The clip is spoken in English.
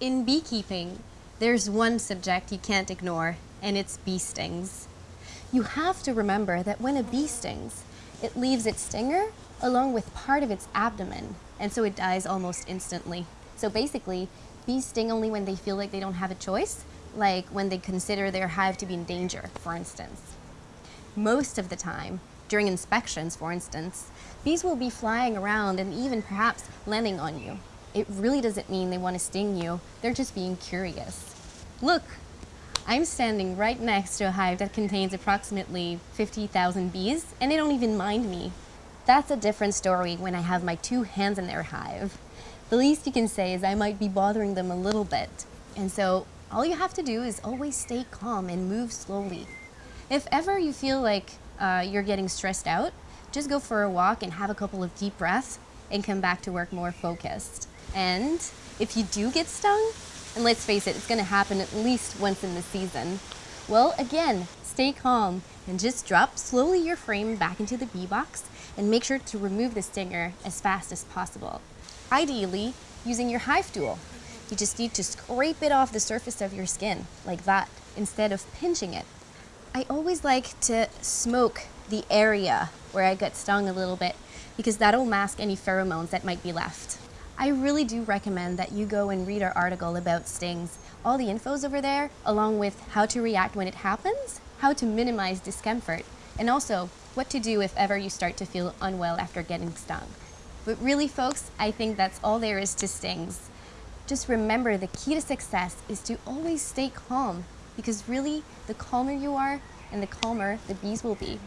In beekeeping, there's one subject you can't ignore, and it's bee stings. You have to remember that when a bee stings, it leaves its stinger along with part of its abdomen, and so it dies almost instantly. So basically, bees sting only when they feel like they don't have a choice, like when they consider their hive to be in danger, for instance. Most of the time, during inspections, for instance, bees will be flying around and even perhaps landing on you it really doesn't mean they want to sting you. They're just being curious. Look, I'm standing right next to a hive that contains approximately 50,000 bees, and they don't even mind me. That's a different story when I have my two hands in their hive. The least you can say is I might be bothering them a little bit. And so all you have to do is always stay calm and move slowly. If ever you feel like uh, you're getting stressed out, just go for a walk and have a couple of deep breaths and come back to work more focused. And if you do get stung, and let's face it, it's going to happen at least once in the season, well, again, stay calm and just drop slowly your frame back into the bee box and make sure to remove the stinger as fast as possible. Ideally, using your hive tool. You just need to scrape it off the surface of your skin, like that, instead of pinching it. I always like to smoke the area where I got stung a little bit because that'll mask any pheromones that might be left. I really do recommend that you go and read our article about stings. All the info's over there, along with how to react when it happens, how to minimize discomfort, and also what to do if ever you start to feel unwell after getting stung. But really, folks, I think that's all there is to stings. Just remember the key to success is to always stay calm because really, the calmer you are and the calmer the bees will be.